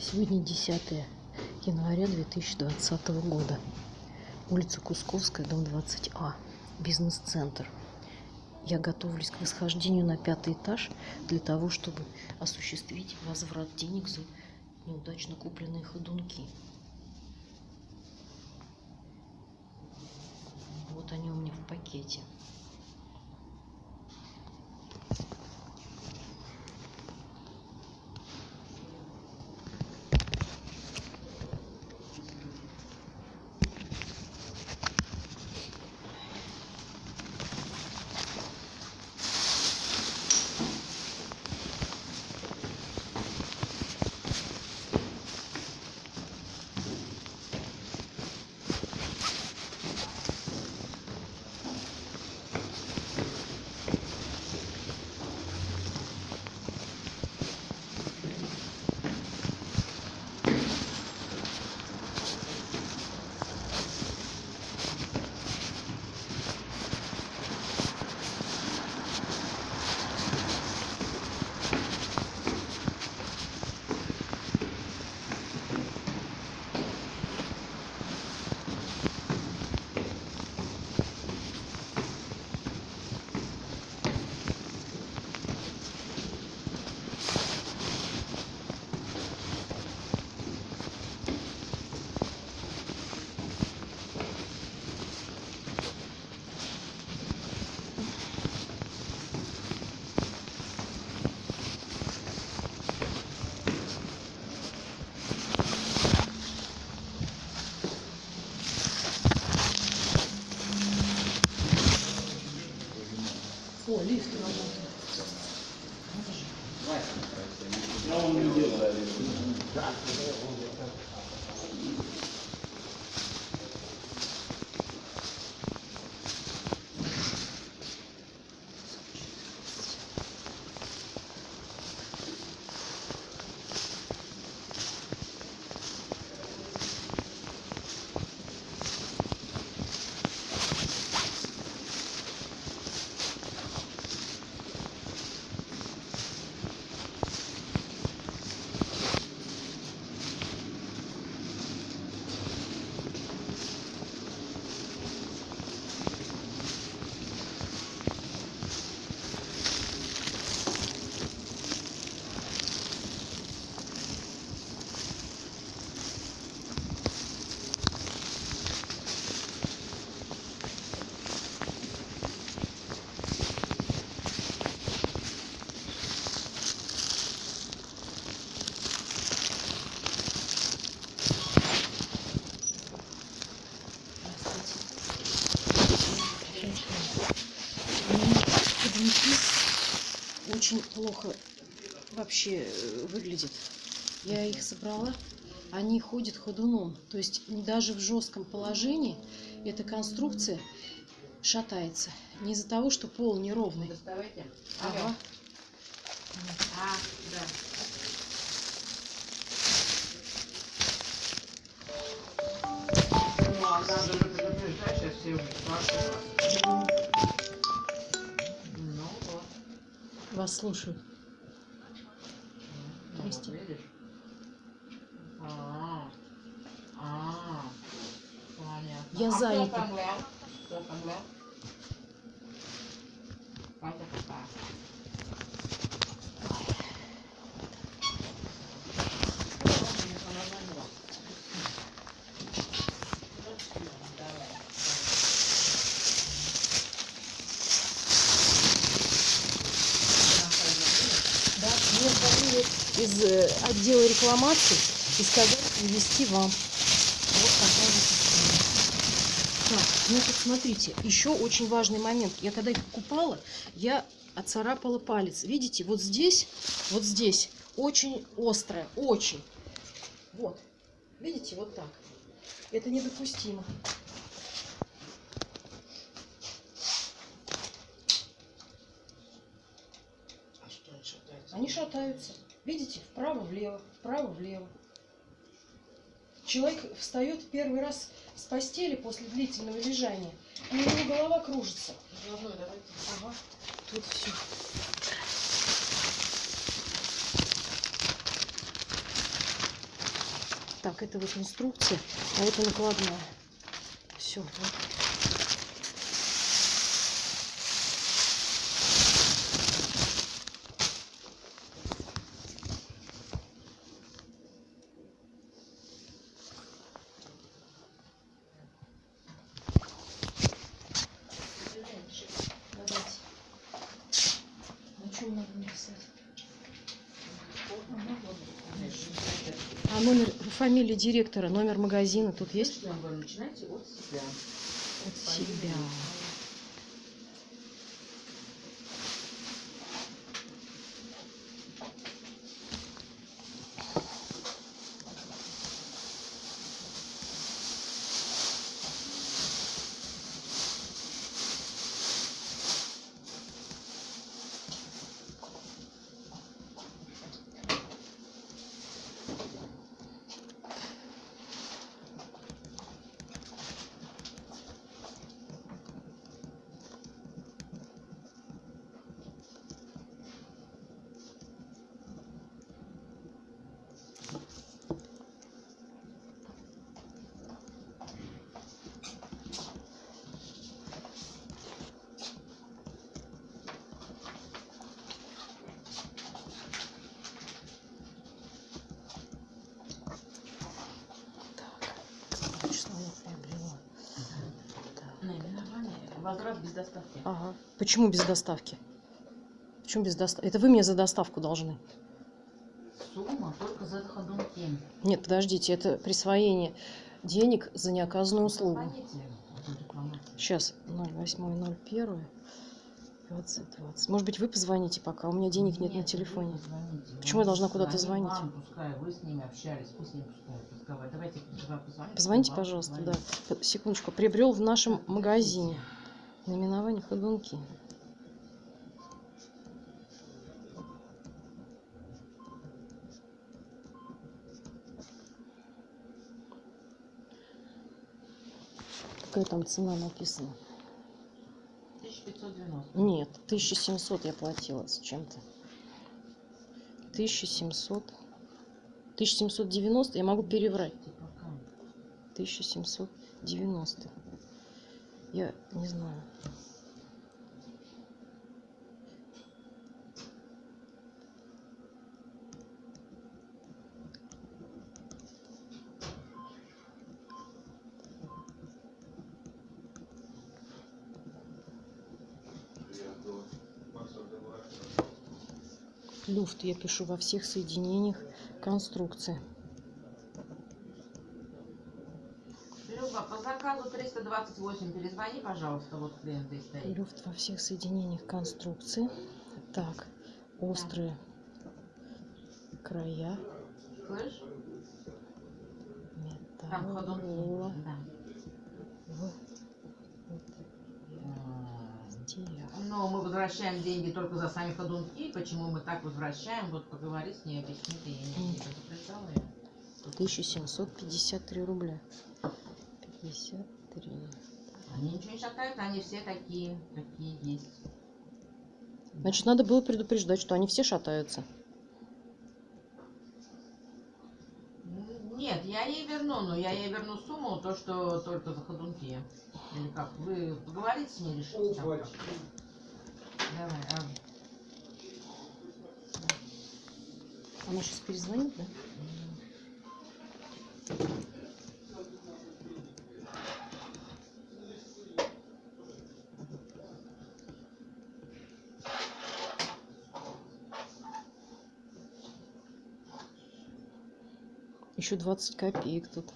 Сегодня 10 января 2020 года. Улица Кусковская, дом 20А. Бизнес-центр. Я готовлюсь к восхождению на пятый этаж для того, чтобы осуществить возврат денег за неудачно купленные ходунки. Вот они у меня в пакете. Вообще э, выглядят. Я их собрала, они ходят ходуном. То есть даже в жестком положении эта конструкция шатается. Не из-за того, что пол неровный. Доставайте. Ага. А, да. Ну, а надо же предупреждать, сейчас все уже спрашивают. Ну, вот. Вас слушают. Ну, Прости. вот видишь? А, а, понятно. Я а занята. Кто там глял? Кто там глял? Катя какая? Да, мне звонили из э, отдела рекламации и сказали привезти вам. Вот такая вот история. Так, ну тут смотрите, еще очень важный момент. Я когда их покупала, я отцарапала палец. Видите, вот здесь, вот здесь очень острая, очень. Вот, видите, вот так. Это недопустимо. А? Они шатаются. Видите, вправо-влево, вправо-влево. Человек встает первый раз постели после длительного лежания. У него голова кружится. Заодно давайте. Ага, тут все. Так, это вот инструкция, а это накладная. Все. Давайте. На чем надо написать? А номер, фамилия директора, номер магазина тут есть? Начинайте от себя. От себя. Так, что я приобрела? Так. Наименование. Возврат без доставки. Ага. Почему без доставки? Почему без доставки? Это вы мне за доставку должны. Сумма только за ходунки. Нет, подождите, это присвоение денег за неоказанную услугу. Сейчас 08.01. 20, 20. Может быть, вы позвоните пока, у меня денег нет на Нет, телефоне. вы позвоните. Почему я должна куда-то звонить? Вам, пускай вы с ними общались, пусть ними пускай. Давайте, позвоните. Позвоните, пожалуйста, да. Секундочку. Приобрел в нашем магазине. Наименование ходунки. Какая там цена написана? 1590. Нет, 1700 я платила с чем-то. 1700. 1790 я могу переврать. Ты пока. 1790. Я не знаю. Люфт я пишу во всех соединениях конструкции. Заказу 328 перезвони, пожалуйста, вот клиент здесь стоит. Люфт во всех соединениях конструкции. Так, острые края. Слышь? Там Металл. ходунки. Да. В М. стех. Но мы возвращаем деньги только за сами ходунки. Почему мы так возвращаем? Вот поговори с ней, объясни, ты я не предупреждала ее. 1753 рубля. 53. Они ничего не шатают, они все такие, какие есть. Значит, надо было предупреждать, что они все шатаются. Нет, я ей верну, но я ей верну сумму, то, что только за ходунки. Или как? Вы поговорите с ней, решите там как. Давай, а, Она сейчас перезвонит, да? Еще 20 копеек тут.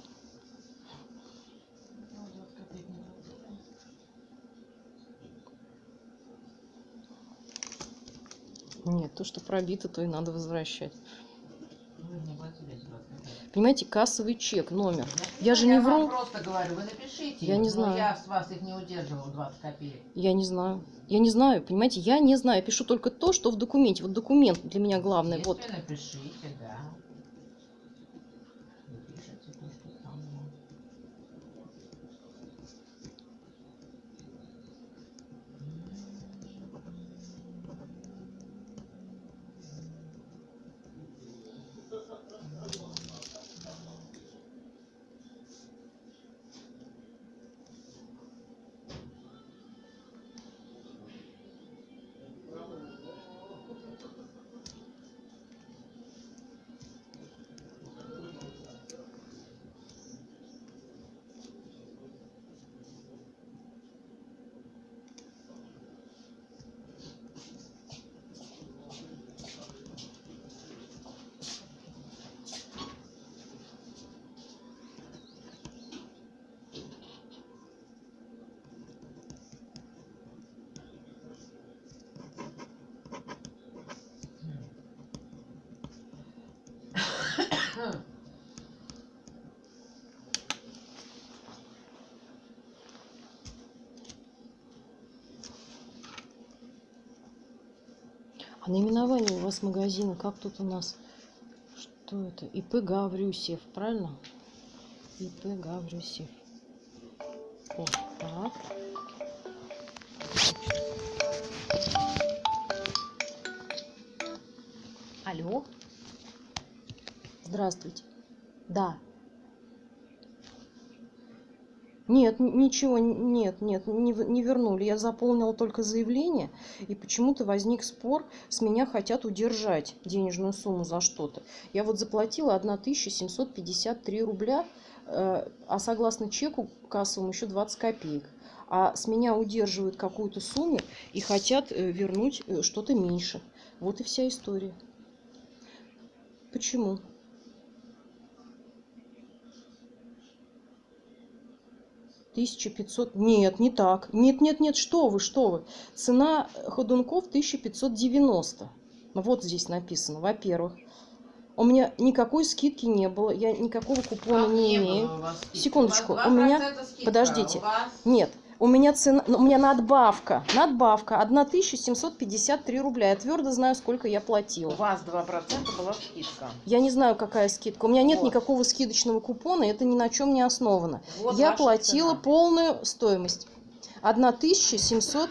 ну, 20 копеек не платили. Нет, то, что пробито, то и надо возвращать. Вы не платили эти 20 копеек. Понимаете, кассовый чек, номер. Я же не вам вру. просто говорю, вы напишите. Я не но знаю. я с вас их не удерживал, 20 копеек. Я не знаю. Я не знаю, понимаете, я не знаю. Я пишу только то, что в документе. Вот документ для меня. Если Вот. напишите, А наименование у вас магазина, как тут у нас? Что это? ИП Гаврюсев, правильно? ИП Гаврюсев. О, так. Алло. Здравствуйте. Да. Нет, ничего, нет, нет, не, не вернули. Я заполнила только заявление, и почему-то возник спор, с меня хотят удержать денежную сумму за что-то. Я вот заплатила 1753 рубля, э, а согласно чеку кассовому еще 20 копеек. А с меня удерживают какую-то сумму и хотят э, вернуть э, что-то меньше. Вот и вся история. Почему? Тысяча пятьсот. Нет, не так. Нет, нет, нет, что вы, что вы. Цена ходунков 1590. Вот здесь написано, во-первых. У меня никакой скидки не было, я никакого купона Как не было имею. Секундочку, У у меня- 2% скидка, подождите. у вас- Нет, у меня цена, ну, у меня надбавка, надбавка 1753 рубля. Я твердо знаю, сколько я У платила. вас 2% была скидка. Я не знаю, какая скидка. У меня нет Вот. никакого скидочного купона, это ни на чем не основано. Вот я платила цена. полную стоимость. 1700,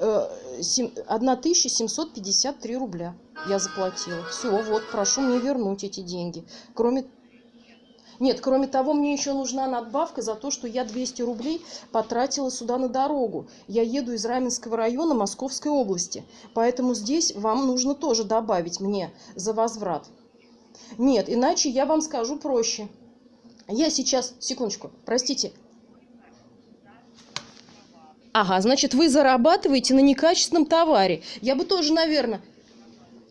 э, сем- 1753 рубля я заплатила. Все, вот, прошу мне вернуть эти деньги. Кроме... Нет, кроме того, мне еще нужна надбавка за то, что я 200 рублей потратила сюда на дорогу. Я еду из Раменского района Московской области. Поэтому здесь вам нужно тоже добавить мне за возврат. Нет, иначе я вам скажу проще. Я сейчас, секундочку, простите. Ага, значит, вы зарабатываете на некачественном товаре. Я бы тоже, наверное...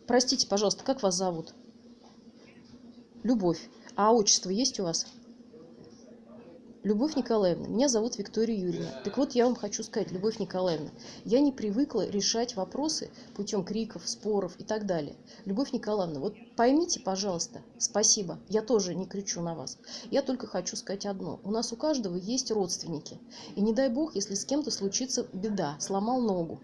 Простите, пожалуйста, как вас зовут? Любовь. А отчество есть у вас? Любовь Николаевна, меня зовут Виктория Юрьевна. Так вот, я вам хочу сказать, Любовь Николаевна, я не привыкла решать вопросы путем криков, споров и так далее. Любовь Николаевна, вот поймите, пожалуйста, спасибо, я тоже не кричу на вас. Я только хочу сказать одно. У нас у каждого есть родственники. И не дай бог, если с кем-то случится беда, сломал ногу.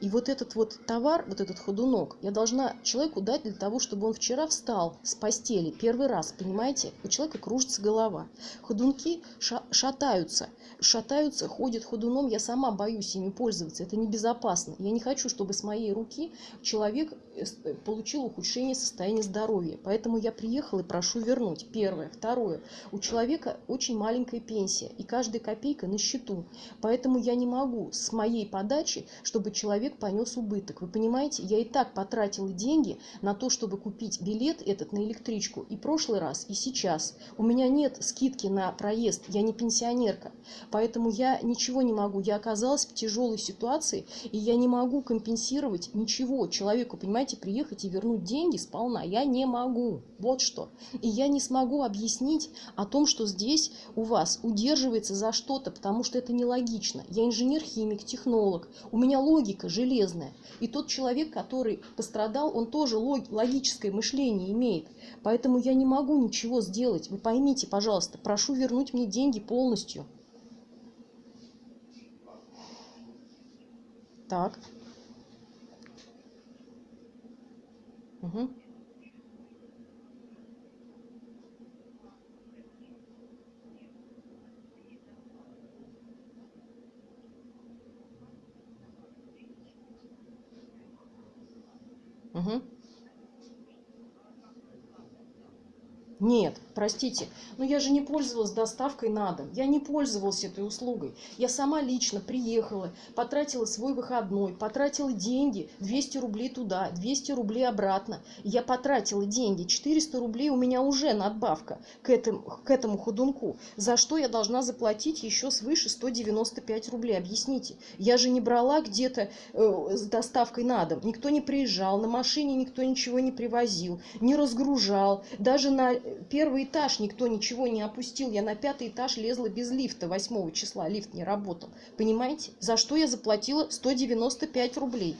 И вот этот вот товар, вот этот ходунок, я должна человеку дать для того, чтобы он вчера встал с постели первый раз, понимаете? У человека кружится голова. Ходунки ша- шатаются, шатаются, ходят ходуном. Я сама боюсь ими пользоваться, это небезопасно. Я не хочу, чтобы с моей руки человек э, получил ухудшение состояния здоровья. Поэтому я приехала и прошу вернуть. Первое. Второе. У человека очень маленькая пенсия, и каждая копейка на счету. Поэтому я не могу с моей подачи, чтобы человек понес убыток. Вы понимаете, я и так потратила деньги на то, чтобы купить билет этот на электричку и прошлый раз, и сейчас. У меня нет скидки на проезд, я не пенсионерка. Поэтому я ничего не могу. Я оказалась в тяжелой ситуации, и я не могу компенсировать ничего человеку, понимаете, приехать и вернуть деньги сполна. Я не могу. Вот что. И я не смогу объяснить о том, что здесь у вас удерживается за что-то, потому что это нелогично. Я инженер-химик, технолог. У меня логика железная. И тот человек, который пострадал, он тоже лог- логическое мышление имеет. Поэтому я не могу ничего сделать. Вы поймите, пожалуйста, прошу вернуть мне деньги полностью. Так. Мгм. Мгм. Нет, простите, но я же не пользовалась доставкой на дом. Я не пользовалась этой услугой. Я сама лично приехала, потратила свой выходной, потратила деньги, 200 рублей туда, 200 рублей обратно. Я потратила деньги, 400 рублей у меня уже надбавка к этому, к этому ходунку. За что я должна заплатить еще свыше 195 рублей? Объясните. Я же не брала где-то э, с доставкой на дом. Никто не приезжал, на машине никто ничего не привозил, не разгружал. Даже на первый этаж никто ничего не опустил. Я на пятый этаж лезла без лифта 8 числа. Лифт не работал. Понимаете? За что я заплатила 195 рублей.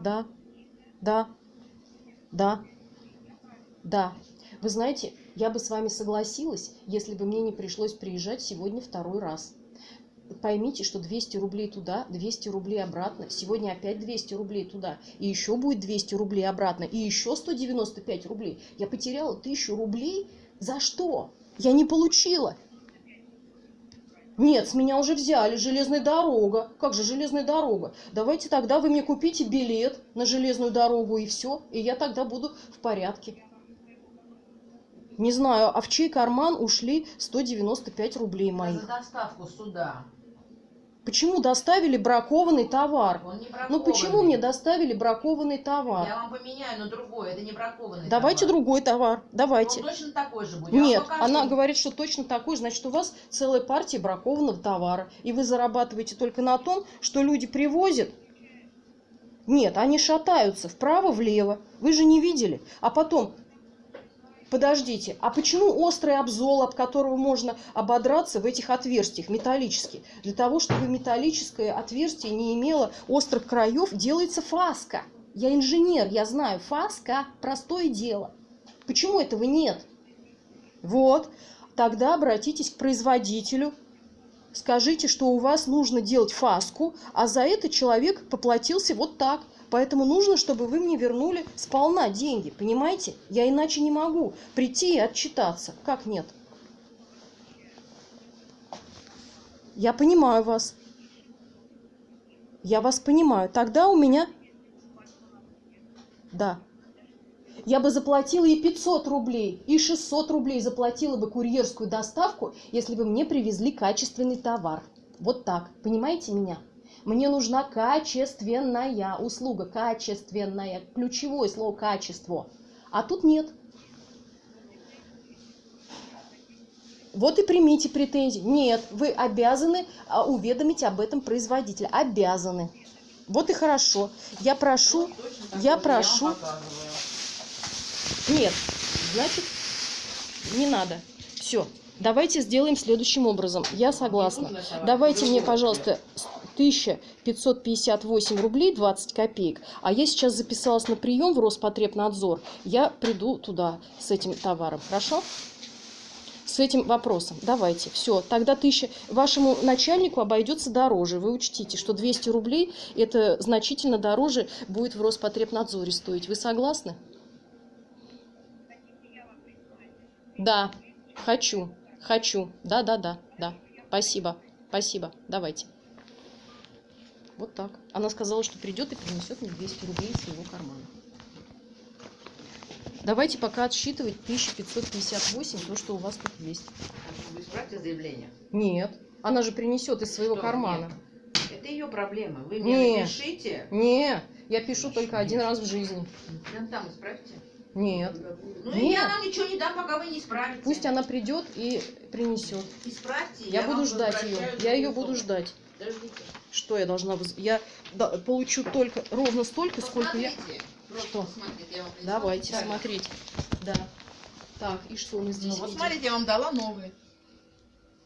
Да, да, да, да. Вы знаете, я бы с вами согласилась, если бы мне не пришлось приезжать сегодня второй раз. Поймите, что 200 рублей туда, 200 рублей обратно. Сегодня опять 200 рублей туда. И еще будет 200 рублей обратно. И еще 195 рублей. Я потеряла 1000 рублей. За что? Я не получила. Нет, с меня уже взяли железная дорога. Как же железная дорога? Давайте тогда вы мне купите билет на железную дорогу и все. И я тогда буду в порядке. Не знаю, а в чей карман ушли 195 рублей моих? За доставку сюда. Почему доставили бракованный товар? Он не Ну бракованный. почему мне доставили бракованный товар? Я вам поменяю на другой, это не бракованный Давайте товар. другой товар. Давайте. Он точно такой же будет. Нет, она говорит, что точно такой, же. значит, у вас целая партия бракованного товара. И вы зарабатываете только на том, что люди привозят. Нет, они шатаются вправо-влево. Вы же не видели. А потом, подождите, а почему острый обзол, об которого можно ободраться в этих отверстиях, металлический? Для того, чтобы металлическое отверстие не имело острых краев, делается фаска. Я инженер, я знаю, фаска – простое дело. Почему этого нет? Вот, тогда обратитесь к производителю, скажите, что у вас нужно делать фаску, а за это человек поплатился вот так. Поэтому нужно, чтобы вы мне вернули сполна деньги, понимаете? Я иначе не могу прийти и отчитаться. Как нет? Я понимаю вас. Я вас понимаю. Тогда у меня... Да. Я бы заплатила и 500 рублей, и 600 рублей заплатила бы курьерскую доставку, если бы мне привезли качественный товар. Вот так. Понимаете меня? Мне нужна качественная услуга. Качественная. Ключевое слово качество. А тут нет. Вот и примите претензии. Нет, вы обязаны а, уведомить об этом производителя. Обязаны. Вот и хорошо. Я прошу, Вот точно такой я прошу. показываю. Нет, значит, не надо. Все, давайте сделаем следующим образом. Я согласна. нужно товар. Давайте мне, пожалуйста, 1558 рублей 20 копеек. А я сейчас записалась на прием в Роспотребнадзор. Я приду туда с этим товаром. Хорошо? С этим вопросом. Давайте. Все. Тогда тысяча... Вашему начальнику обойдется дороже. Вы учтите, что 200 рублей это значительно дороже будет в Роспотребнадзоре стоить. Вы согласны? Да, хочу, хочу. Да, да, да, да. Спасибо, спасибо. Давайте. Вот так. Она сказала, что придет и принесет мне 200 рублей из своего кармана. Давайте пока отсчитывать 1558, то, что у вас тут есть. Вы исправьте заявление. Нет, она же принесет из своего Что? кармана. Нет. Это ее проблема. Вы мне Нет. напишите. Не, я пишу только один раз в жизни. Прям там исправьте. Нет. Ну Нет. и я вам ничего не дам, пока вы не исправите. Пусть она придет и принесет. Исправьте. Я, буду вам ждать ее. Я ее буду ждать. Подождите. Что я должна... воз- Я получу только ровно столько, сколько я... Посмотрите. Просто Что? посмотрите, я вам Давайте смотреть. Да. Так, и что мы здесь Ну, вот видим? смотрите, я вам дала новые.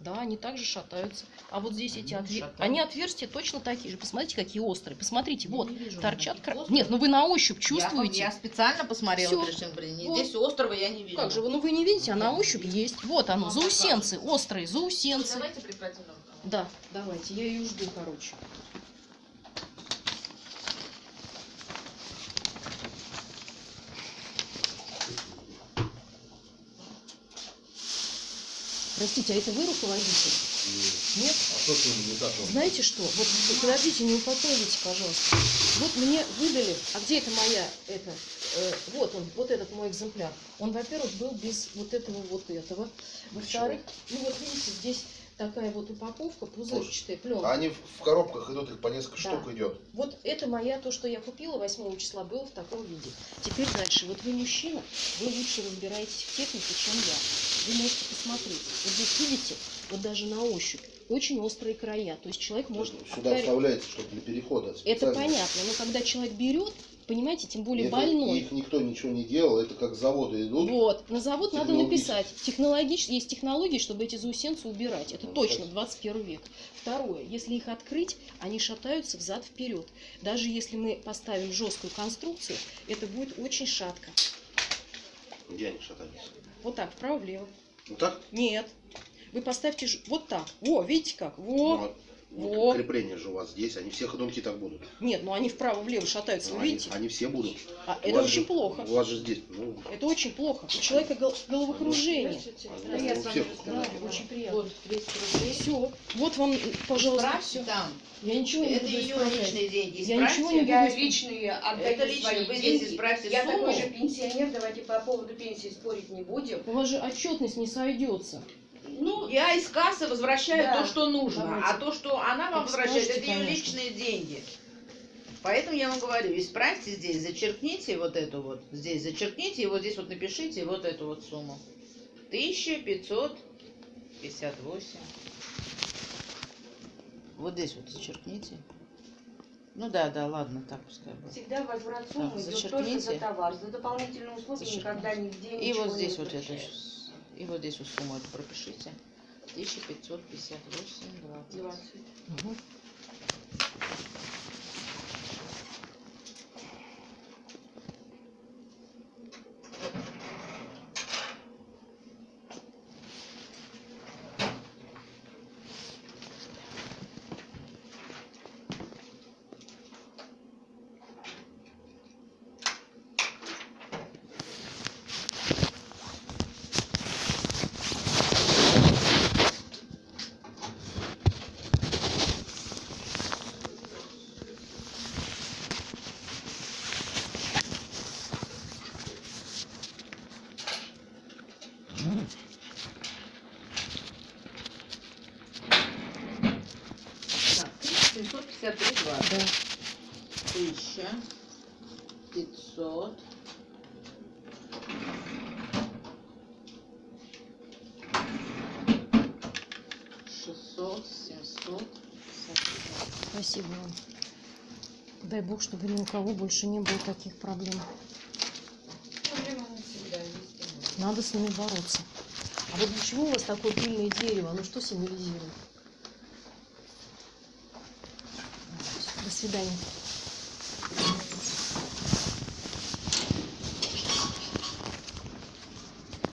Да, они также шатаются. А вот здесь эти Ну, отверстия... Они отверстия точно такие же. Посмотрите, какие острые. Посмотрите, Я вот, не вижу торчат... кра-. Нет, ну вы на ощупь Я, чувствуете. я специально посмотрела, Всё. прежде чем принести. Вот. Здесь острова я не вижу. Как же вы, ну вы не видите, а на ощупь есть. Вот оно, Ну, заусенцы, острые, Ну, заусенцы. Давайте прекратим. Да, давайте, я ее жду, короче. Простите, а это вы руководитель? Нет? А что не так? Знаете что? Вот подождите, не упокойтесь, пожалуйста. Вот мне выдали, а где это моя, это, э, вот он, вот этот мой экземпляр. Он, во-первых, был без вот этого вот этого. Во-вторых, ну вот видите, здесь такая вот упаковка, пузырчатая, пленка. Они в коробках идут, их по несколько Да. штук идет. Вот это моя, то, что я купила 8 числа, было в таком виде. Теперь дальше. Вот вы мужчина, вы лучше разбираетесь в технике, чем я. Вы можете посмотреть. Вот здесь видите, вот даже на ощупь, очень острые края. То есть человек может... Сюда вставляется, чтобы для перехода. Это специально. понятно, но когда человек берет, понимаете, тем более Это- больной. Их никто ничего не делал, это как с завода идут. Вот, на завод надо написать. Технологич... Есть технологии, чтобы эти заусенцы убирать. Это Ну, точно так. 21 век. Второе, если их открыть, они шатаются взад вперед. Даже если мы поставим жесткую конструкцию, это будет очень шатко. Где они шатались? Вот так, вправо-влево. Вот так? Нет. Вы поставьте ж- вот так. Во, видите как? Во. А вот во. Крепление же у вас здесь, они все ходунки так будут. Нет, ну они вправо-влево шатаются, Ну, вы они, видите? они все будут. А, У это очень же- плохо. У вас же здесь, ну, Это очень плохо. У человека гол- головокружение. они Да я с вами. Очень приятно. Вот 200 рублей. Все. Вот вам, пожалуйста, Исправьте все. там. Я ничего не Это буду ее исправлять. личные деньги. Я Исправьте. ничего не буду Я исправлять. личные отдаю Это личные. свои Вы здесь деньги. исправьте Я сумму. такой же пенсионер, давайте по поводу пенсии спорить не будем. У вас же отчетность не сойдется. Ну, Я из кассы возвращаю Да. то, что нужно, Давайте. а то, что она вам возвращает, это ее личные деньги. Поэтому я вам говорю, исправьте здесь, зачеркните вот эту вот, здесь зачеркните, и вот здесь вот напишите вот эту вот сумму. 1558. Вот здесь вот зачеркните. Ну да, да, ладно, так пускай будет. всегда возврат суммы Так, идет только зачеркните. за товар. За дополнительные услуги Зачеркните. никогда нигде И вот здесь вот это, вот здесь вот сумму эту пропишите. 1558, 20. 20. Мгм. Так, 753 два. Да. Тысяча пятьсот шестьсот семьсот Спасибо вам. Дай бог, чтобы ни у кого больше не было таких проблем. Надо с ними бороться. А вот для чего у вас такое пыльное дерево? Оно что символизирует? Свидания.